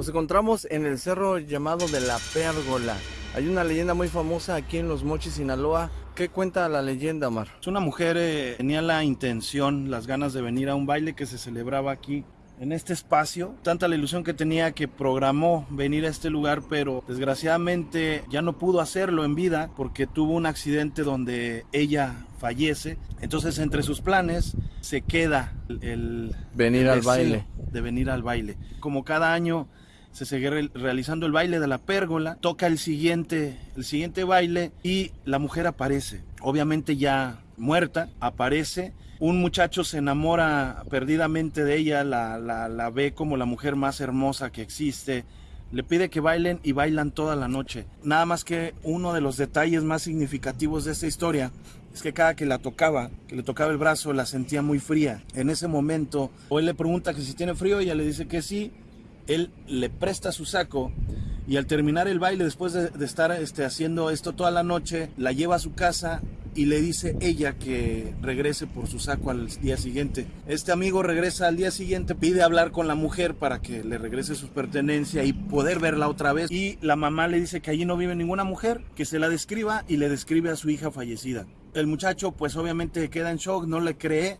Nos encontramos en el cerro llamado de la Pérgola. Hay una leyenda muy famosa aquí en Los Mochis, Sinaloa. ¿Qué cuenta la leyenda, Omar? Es una mujer eh, tenía la intención, las ganas de venir a un baile que se celebraba aquí en este espacio. Tanta la ilusión que tenía que programó venir a este lugar, pero desgraciadamente ya no pudo hacerlo en vida porque tuvo un accidente donde ella fallece. Entonces entre sus planes se queda el venir al baile. De venir al baile. Como cada año se sigue realizando el baile de la pérgola, toca el siguiente, el siguiente baile y la mujer aparece. Obviamente ya muerta, aparece. Un muchacho se enamora perdidamente de ella, la, la, ve como la mujer más hermosa que existe. Le pide que bailen y bailan toda la noche. Nada más que uno de los detalles más significativos de esta historia es que cada que la tocaba, que le tocaba el brazo, la sentía muy fría. En ese momento, o él le pregunta que si tiene frío, ella le dice que sí, él le presta su saco y al terminar el baile, después de, estar este, haciendo esto toda la noche, la lleva a su casa y le dice ella que regrese por su saco al día siguiente. Este amigo regresa al día siguiente, pide hablar con la mujer para que le regrese su pertenencia y poder verla otra vez. Y la mamá le dice que allí no vive ninguna mujer, que se la describa y le describe a su hija fallecida. El muchacho pues obviamente queda en shock, no le cree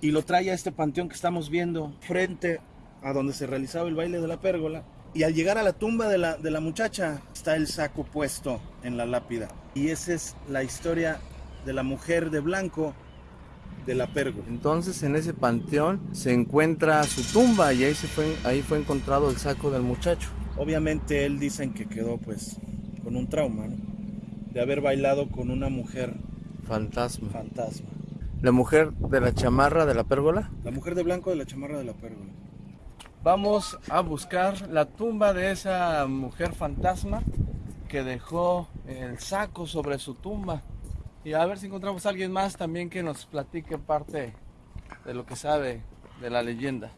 y lo trae a este panteón que estamos viendo frente a donde se realizaba el baile de la pérgola. Y al llegar a la tumba de la, de la muchacha está el saco puesto en la lápida. Y esa es la historia de la mujer de blanco de la pérgola. Entonces en ese panteón se encuentra su tumba y ahí, se fue, ahí fue encontrado el saco del muchacho. Obviamente él dicen que quedó pues con un trauma, De haber bailado con una mujer fantasma. Fantasma. ¿La mujer de la chamarra de la pérgola? La mujer de blanco de la chamarra de la pérgola. Vamos a buscar la tumba de esa mujer fantasma que dejó el saco sobre su tumba. Y a ver si encontramos a alguien más también que nos platique parte de lo que sabe de la leyenda.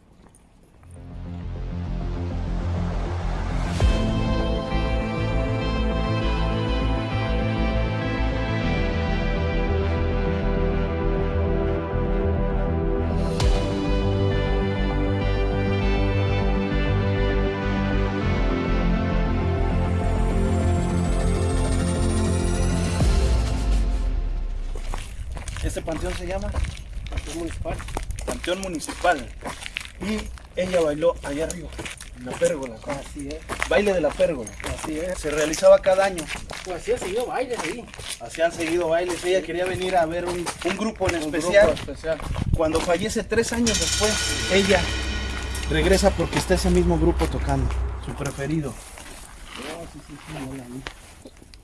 Panteón se llama Panteón Municipal. Panteón Municipal. Y ella bailó allá arriba, en la pérgola. Así es. Baile de la pérgola. Así es. Se realizaba cada año. Pues así han seguido bailes ahí. Así han seguido bailes. Ella quería venir a ver un, grupo en especial. especial. Cuando fallece tres años después, ella regresa porque está ese mismo grupo tocando. Su preferido.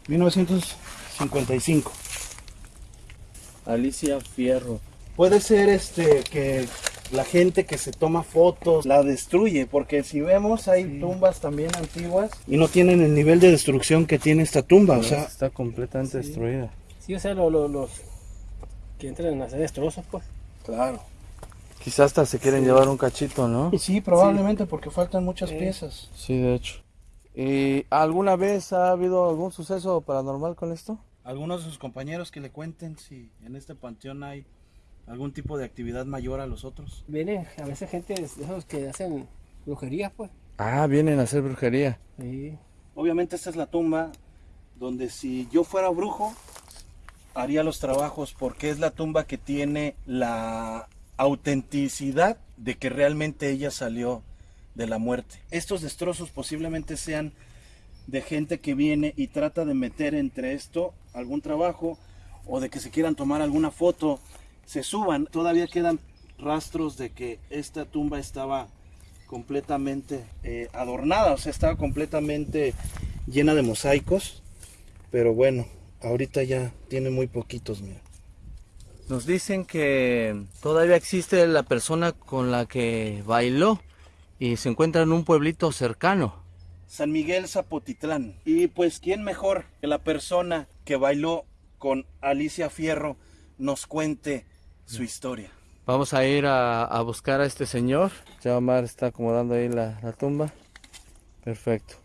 1955. Alicia Fierro. Puede ser este que la gente que se toma fotos la destruye, porque si vemos hay tumbas también antiguas y no tienen el nivel de destrucción que tiene esta tumba, o sea, está completamente destruida. Sí, o sea, los que entran a hacer destrozos, pues. Claro. Quizás hasta se quieren llevar un cachito, ¿no? Sí, probablemente porque faltan muchas piezas. Sí, de hecho. ¿Y alguna vez ha habido algún suceso paranormal con esto? Algunos de sus compañeros que le cuenten si en este panteón hay algún tipo de actividad mayor a los otros. Vienen a veces gente de esos que hacen brujería, pues. Ah, vienen a hacer brujería. Sí. Obviamente esta es la tumba donde si yo fuera brujo haría los trabajos porque es la tumba que tiene la autenticidad de que realmente ella salió de la muerte. Estos destrozos posiblemente sean de gente que viene y trata de meter entre esto algún trabajo o de que se quieran tomar alguna foto, se suban. Todavía quedan rastros de que esta tumba estaba completamente eh, adornada, o sea, estaba completamente llena de mosaicos. Pero bueno, ahorita ya tiene muy poquitos, mira. Nos dicen que todavía existe la persona con la que bailó y se encuentra en un pueblito cercano. San Miguel Zapotitlán. Y pues, ¿quién mejor que la persona que bailó con Alicia Fierro nos cuente su historia? Vamos a ir a, buscar a este señor. Ya Omar está acomodando ahí la, la tumba. Perfecto.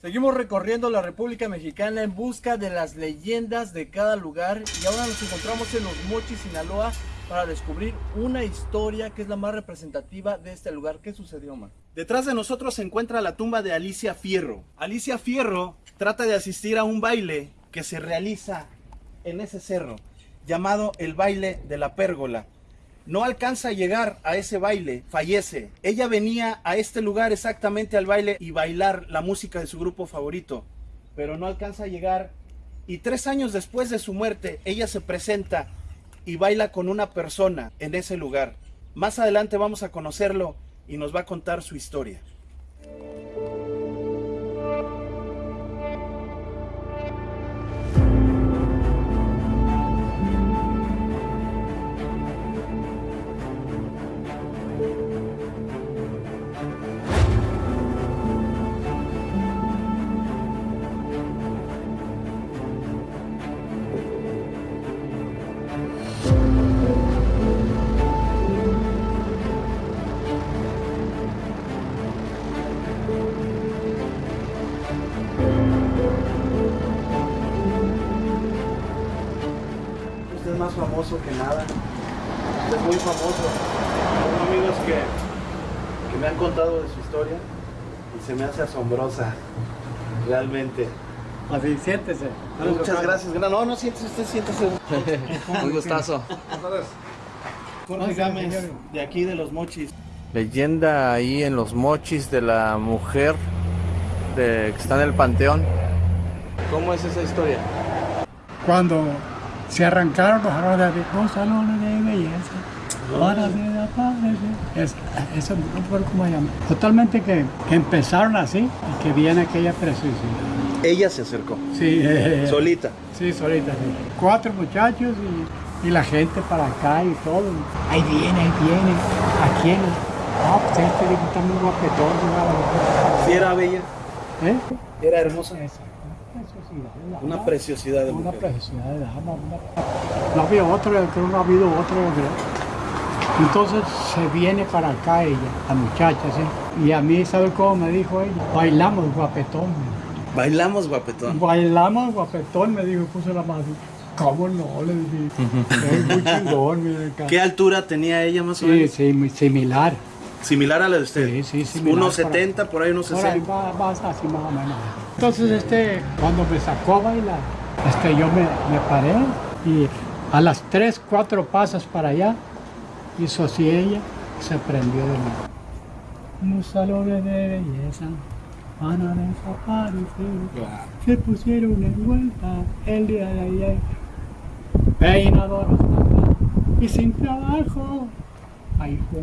Seguimos recorriendo la República Mexicana en busca de las leyendas de cada lugar y ahora nos encontramos en Los Mochis, Sinaloa para descubrir una historia que es la más representativa de este lugar. ¿Qué sucedió, Omar? Detrás de nosotros se encuentra la tumba de Alicia Fierro. Alicia Fierro trata de asistir a un baile que se realiza en ese cerro, llamado el baile de la pérgola. No alcanza a llegar a ese baile, fallece. Ella venía a este lugar exactamente al baile y bailar la música de su grupo favorito, pero no alcanza a llegar. Y tres años después de su muerte, ella se presenta y baila con una persona en ese lugar. Más adelante vamos a conocerlo y nos va a contar su historia. Famoso que nada. Usted es muy famoso. Tengo amigos que, que me han contado de su historia y se me hace asombrosa. Realmente. Así, siéntese. Muchas gracias. No, no, siéntese, usted siéntese. Un gustazo. Jorge Gámez, de aquí de los Mochis. Leyenda ahí en los mochis de la mujer de, que está en el panteón. ¿Cómo es esa historia? cuando se arrancaron los salones de, los salones de belleza. Padre. Es- Eso no recuerdo cómo llama. Totalmente que, que empezaron así y que viene aquella preciosidad. Ella se acercó. Sí, eh, Solita. sí, solita. sí. Cuatro muchachos y, y la gente para acá y todo. Ahí viene, ahí viene. ¿A quién? Ah, pues este está muy guapetón. Si era bella, ¿Eh? era hermosa. Esa, preciosidad. de Una preciosidad de Una preciosidad de dama. una- No había creo que no ha habido creo. Entonces se viene para acá ella, la muchacha, ¿sí? Y a mí, ¿sabe cómo me dijo ella? Bailamos guapetón. Bailamos guapetón. Bailamos guapetón, me dijo, puso la mano. ¿Cómo no? Le dije. Es muy chingón, mire acá. ¿Qué altura tenía ella más o Sí, menos? sí, muy similar. Similar a la de usted. Sí, sí, similar. Unos 70, por ahí unos Por ahí 60. vas así más o menos. Entonces, este, cuando me sacó a bailar, este, yo me, me paré y a las tres, cuatro pasas para allá, hizo así ella, se prendió de nuevo. Los salones de belleza van a desaparecer. Se pusieron en vuelta el día de ayer. Peinadoras acá y sin trabajo. Ahí fue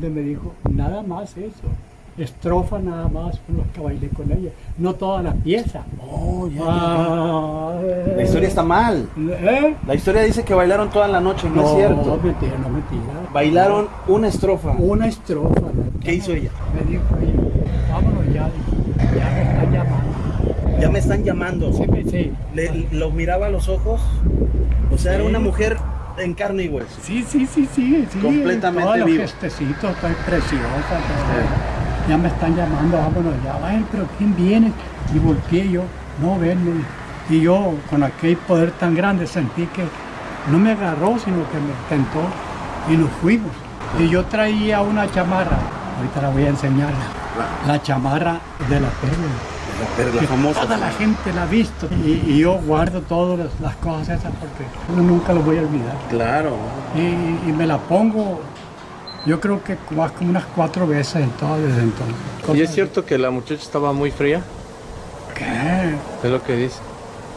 donde, me dijo, nada más eso. Estrofa nada más con los que bailé con ella. No toda la pieza. Oh, ya, ya, ya. Ah, La historia está mal. ¿Eh? La historia dice que bailaron toda la noche, no, es cierto. No, mentira, no mentira. Bailaron una estrofa. Una estrofa. ¿no? ¿Qué hizo ella? Me dijo ella, vámonos ya, ya me están llamando. Ya me están llamando. Sí, me- sí. Le, lo miraba a los ojos. O sea, era una mujer en carne y hueso. Sí, sí, sí, sí, sí. Completamente Todos los vivo. gestecitos, estoy preciosa. todo. Ya me están llamando, vámonos ya. Ay, pero ¿quién viene? Y volteé yo, no ven. me dijo. Y yo, con aquel poder tan grande, sentí que no me agarró, sino que me tentó. Y nos fuimos. Y yo traía una chamarra, ahorita la voy a enseñar. La chamarra de la perla. La perla que famosa. Toda la gente la ha visto. Y, y yo guardo todas las, cosas esas porque yo nunca lo voy a olvidar. Claro. Y, y me la pongo, yo creo que más como unas cuatro veces en todo desde entonces. ¿Y es cierto que la muchacha estaba muy fría? ¿Qué? Es lo que dice.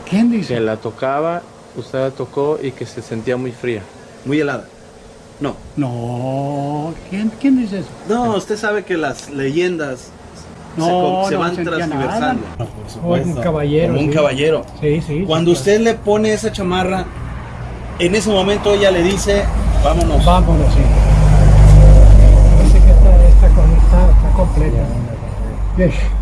¿Quién Que dice? la tocaba, usted la tocó y que se sentía muy fría. Muy helada. No. No, ¿quién, quién dice eso? No, usted sabe que las leyendas No, se no van transversando. Como un caballero. Como un sí. caballero. Sí, sí. Cuando sí, usted le pone esa chamarra, en ese momento ella le dice, vámonos. Vámonos, sí. Dice que cosa está, está completa.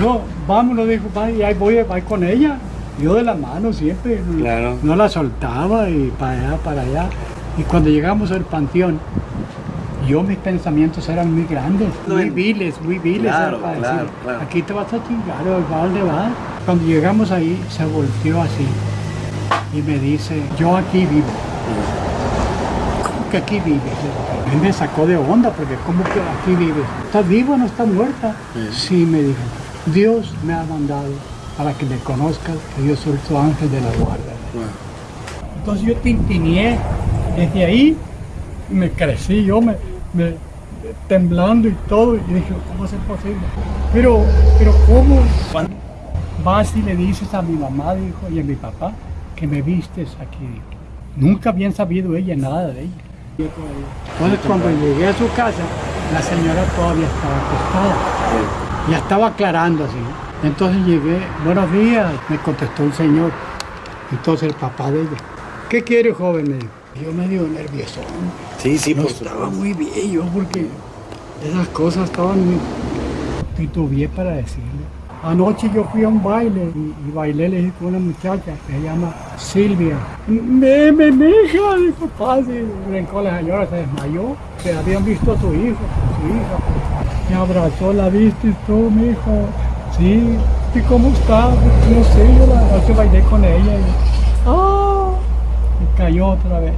No, vámonos, dijo, y ahí voy, voy con ella. Yo de la mano siempre. Claro. No la soltaba y para allá, para allá. Y cuando llegamos al panteón, yo mis pensamientos eran muy grandes, muy viles, muy viles. Claro, para claro, decir, claro. Aquí te vas a chingar, ¿o ¿a dónde vas? Cuando llegamos ahí, se volteó así y me dice, yo aquí vivo. ¿Cómo que aquí vives? Mí me sacó de onda porque ¿cómo que aquí vives? ¿Estás viva o no estás muerta? Sí, me dijo. Dios me ha mandado para que me conozcas que yo soy tu ángel de la guarda. Entonces yo tintineé desde ahí, me crecí, yo me, me- temblando y todo, y dije, ¿cómo es posible? Pero, pero ¿cómo? ¿Cuándo? Vas y le dices a mi mamá, dijo, y a mi papá, que me vistes aquí. dijo. Nunca habían sabido ella nada de ella. Entonces cuando llegué a su casa, la señora todavía estaba acostada. Ya estaba aclarando así. Entonces llegué, buenos días, me contestó el señor. Entonces el papá de ella, ¿qué quiere joven? Me dijo. Yo medio nervioso. Sí, sí, No por estaba muy bien yo porque esas cosas estaban muy... Titubeé para decirle. Anoche yo fui a un baile y, y bailé, le dije con una muchacha que se llama Silvia. Me, me, mi hija, dijo, pase. Brincó la señora, se desmayó. Que habían visto a su hijo, su hija. Me abrazó, la viste tú, mi hijo. Sí. ¿Y cómo está? No sé, yo la noche bailé con ella. Y. Y cayó otra vez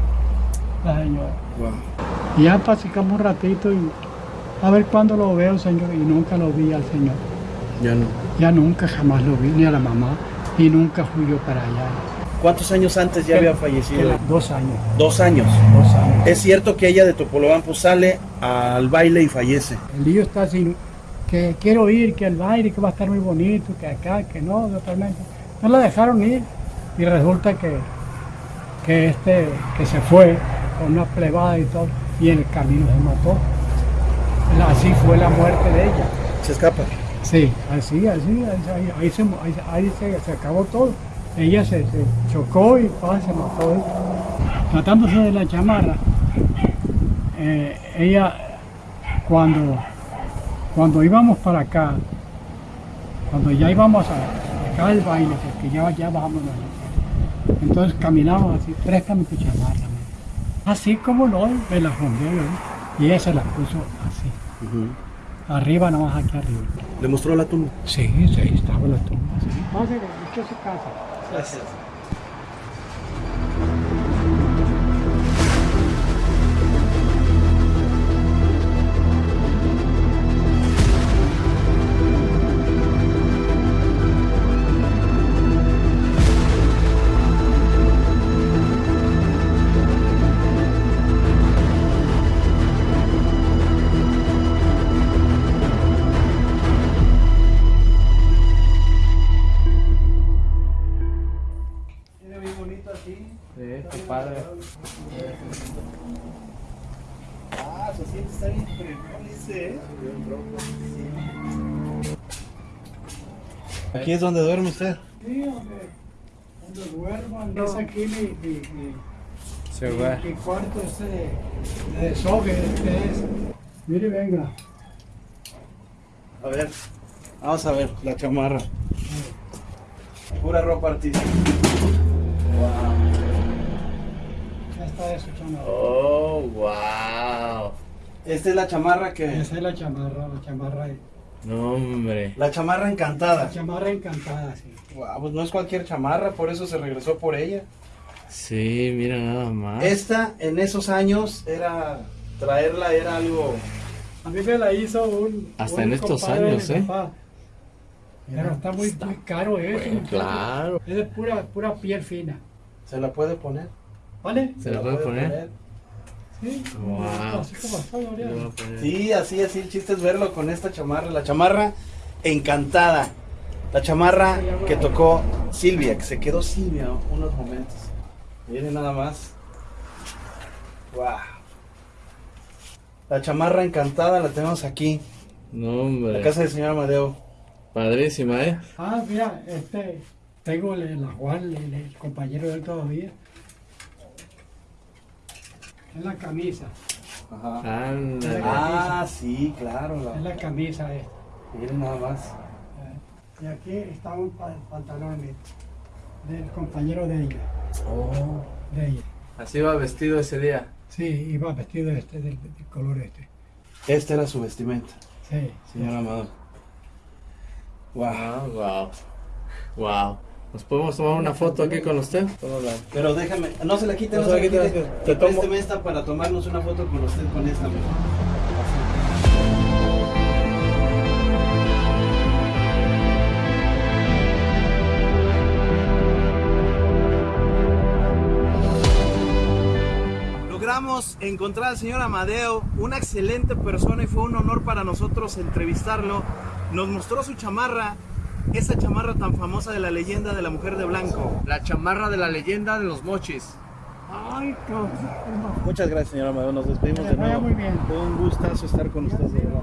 la señora. Wow. Y ya platicamos un ratito y a ver cuándo lo veo, señor. Y nunca lo vi al señor. Ya no. Ya nunca jamás lo vi, ni a la mamá. Y nunca fui yo para allá. ¿Cuántos años antes ya había fallecido? Dos años. Dos años. Dos años. Es cierto que ella de Topolobampo sale al baile y fallece. El lío está así, que quiero ir, que el baile, que va a estar muy bonito, que acá, que no, totalmente. No la dejaron ir y resulta que, que este, que se fue con una plebada y todo, y en el camino se mató. Así fue la muerte de ella. Se escapa. Sí, así, así, ahí, ahí se, ahí, ahí se, se acabó todo. Ella se, se chocó y pa, se mató. Tratándose de la chamarra, eh, ella cuando, cuando íbamos para acá, cuando ya íbamos a acá al baile, porque ya, ya bajamos la entonces caminamos así, préstame tu chamarra. Así como no, me la rompió y ella se la puso así, arriba, nada más aquí arriba. Le mostró la tumba. Sí, sí, estaba la tumba. Sí. Pase, busque su casa. Gracias. Aquí es donde duerme usted. Sí, donde, donde duermo, es aquí mi, mi, mi, Se mi- va. mi cuarto este de, de este es. Mire, venga. A ver, vamos a ver la chamarra. Pura ropa artística. Ya está eso, chamarra. Oh, wow. Esta es la chamarra que. Esa es la chamarra, la chamarra, No, hombre. La chamarra encantada. la chamarra encantada, sí. Guau, pues no es cualquier chamarra, por eso se regresó por ella. Sí, mira nada más. Esta en esos años era. Traerla era algo. A mí me la hizo un. Hasta un en estos años, ¿eh? papá. Pero está muy, muy caro eso. Bueno, claro. Es de pura, pura piel fina. Se la puede poner. ¿Vale? ¿Se la puede poner? Sí. Wow. Así Sí, así, así. El chiste es verlo con esta chamarra. La chamarra encantada. La chamarra que tocó Silvia, que se quedó Silvia unos momentos. Miren nada más. Wow. La chamarra encantada la tenemos aquí. No, hombre. La casa del señor Amadeo. Padrísima, ¿eh? Ah, mira, este. Tengo el, el, el compañero de él todavía. Es la camisa. Ajá. Ándale. Ah, sí, claro. Es la- la camisa esta. Miren nada más. Y aquí está un pa- pantalón de- del compañero de ella. Oh. De ella. Así va vestido ese día. Sí, iba vestido este, del, del color este. Esta era su vestimenta, Sí. señor Amado. Wow. Wow. Wow. ¿Nos podemos tomar una foto aquí con usted? Pero déjame, no se la quite, No no, se la la quite, quite. te tomo- présteme esta para tomarnos una foto con usted con esta. mejor. Logramos encontrar al señor Amadeo, una excelente persona y fue un honor para nosotros entrevistarlo. Nos mostró su chamarra, esa chamarra tan famosa de la leyenda de la mujer de blanco. La chamarra de la leyenda de los mochis. Ay. Muchas gracias, señor Amadeo. Nos despedimos de nuevo. muy bien. Fue un gustazo estar con ustedes. de verdad.